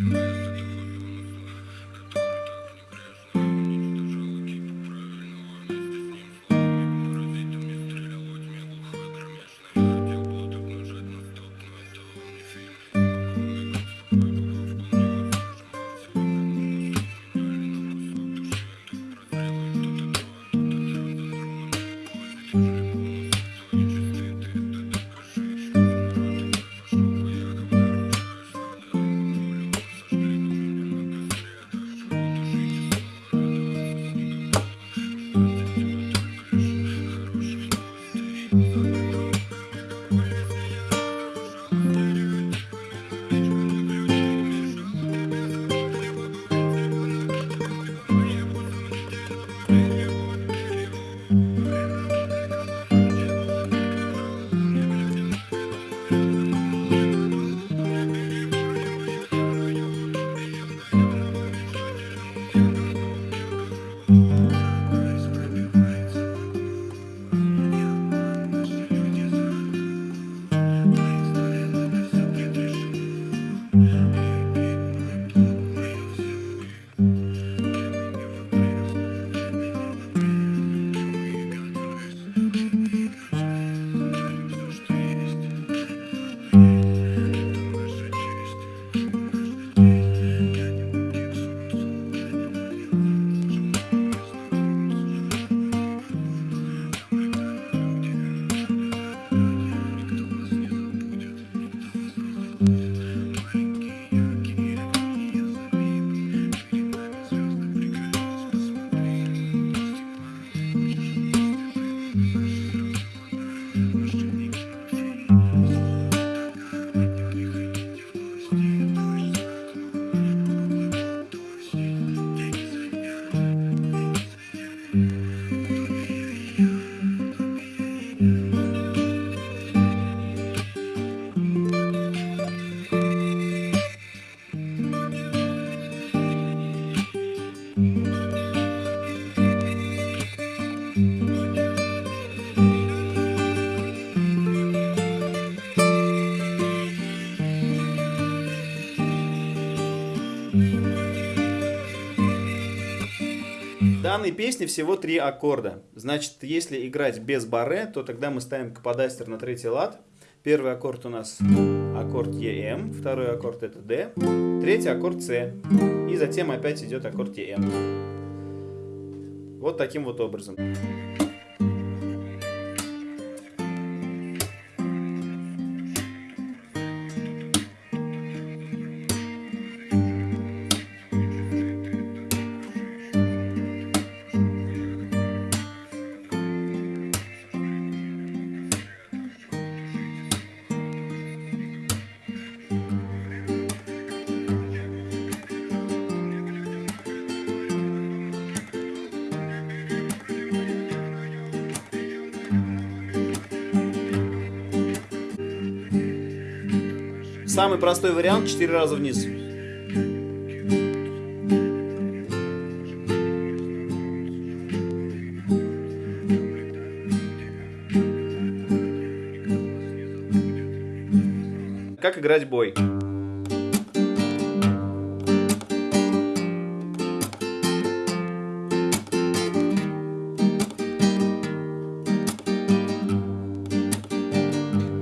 Mm-hmm. В данной песне всего три аккорда. Значит, если играть без барре, то тогда мы ставим каподастер на третий лад. Первый аккорд у нас аккорд EM, второй аккорд это D, третий аккорд C. И затем опять идет аккорд EM. Вот таким вот образом. Самый простой вариант 4 раза вниз. Как играть бой?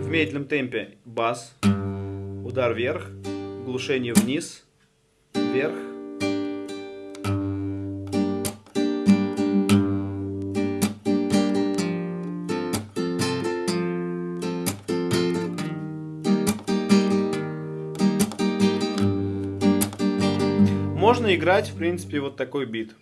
В медленном темпе бас удар вверх, глушение вниз, вверх. Можно играть, в принципе, вот такой бит.